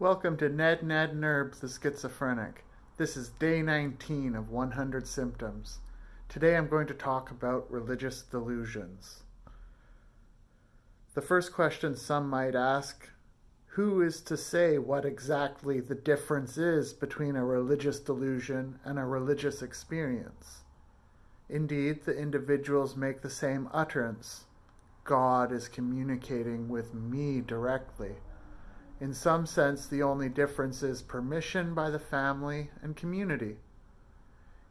Welcome to Ned Ned Nerbs the Schizophrenic. This is day 19 of 100 Symptoms. Today I'm going to talk about religious delusions. The first question some might ask who is to say what exactly the difference is between a religious delusion and a religious experience? Indeed, the individuals make the same utterance. God is communicating with me directly. In some sense, the only difference is permission by the family and community.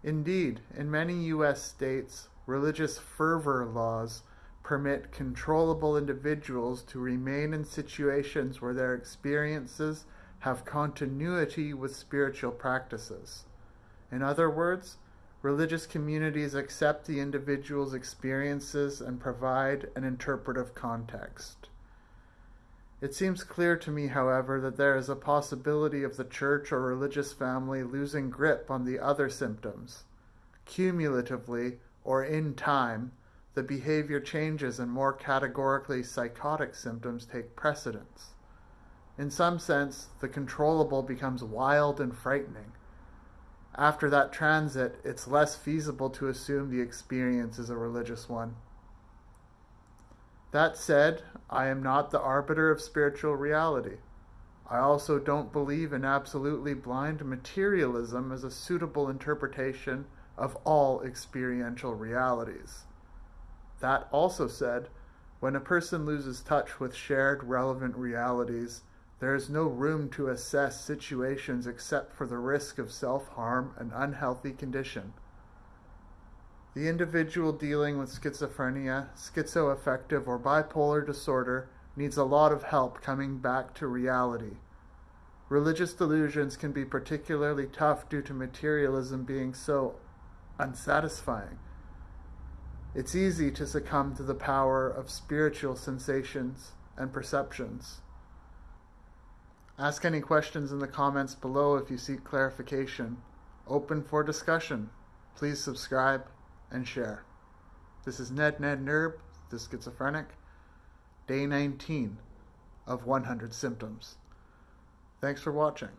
Indeed, in many U.S. states, religious fervor laws permit controllable individuals to remain in situations where their experiences have continuity with spiritual practices. In other words, religious communities accept the individual's experiences and provide an interpretive context. It seems clear to me, however, that there is a possibility of the church or religious family losing grip on the other symptoms. Cumulatively, or in time, the behavior changes and more categorically psychotic symptoms take precedence. In some sense, the controllable becomes wild and frightening. After that transit, it's less feasible to assume the experience is a religious one. That said, I am not the arbiter of spiritual reality. I also don't believe in absolutely blind materialism as a suitable interpretation of all experiential realities. That also said, when a person loses touch with shared relevant realities, there is no room to assess situations except for the risk of self harm and unhealthy condition. The individual dealing with schizophrenia, schizoaffective, or bipolar disorder needs a lot of help coming back to reality. Religious delusions can be particularly tough due to materialism being so unsatisfying. It's easy to succumb to the power of spiritual sensations and perceptions. Ask any questions in the comments below if you seek clarification. Open for discussion. Please subscribe and share. This is Ned Ned Nerb, the schizophrenic, day 19 of 100 symptoms. Thanks for watching.